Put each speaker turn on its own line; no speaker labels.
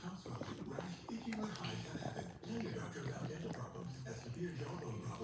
comes from rash, itching, or high head habit. Tendon doctor found dental problems as severe jawbone problems.